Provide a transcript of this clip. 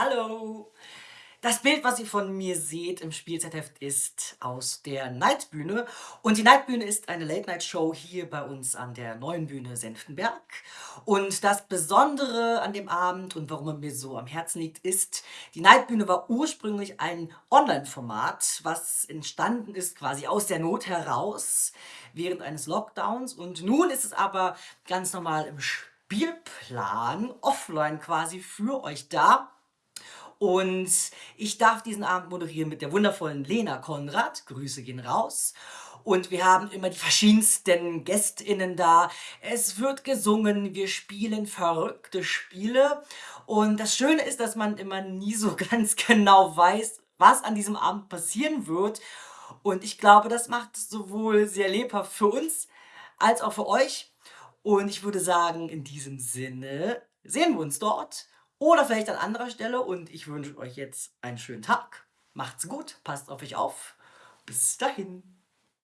Hallo! Das Bild, was ihr von mir seht im Spielzeitheft, ist aus der Nightbühne. Und die Nightbühne ist eine Late-Night-Show hier bei uns an der Neuen Bühne Senftenberg. Und das Besondere an dem Abend und warum er mir so am Herzen liegt, ist, die Nightbühne war ursprünglich ein Online-Format, was entstanden ist quasi aus der Not heraus während eines Lockdowns. Und nun ist es aber ganz normal im Spielplan, offline quasi für euch da. Und ich darf diesen Abend moderieren mit der wundervollen Lena Konrad. Grüße gehen raus. Und wir haben immer die verschiedensten GästInnen da. Es wird gesungen, wir spielen verrückte Spiele. Und das Schöne ist, dass man immer nie so ganz genau weiß, was an diesem Abend passieren wird. Und ich glaube, das macht es sowohl sehr lebhaft für uns, als auch für euch. Und ich würde sagen, in diesem Sinne sehen wir uns dort. Oder vielleicht an anderer Stelle und ich wünsche euch jetzt einen schönen Tag. Macht's gut, passt auf euch auf. Bis dahin.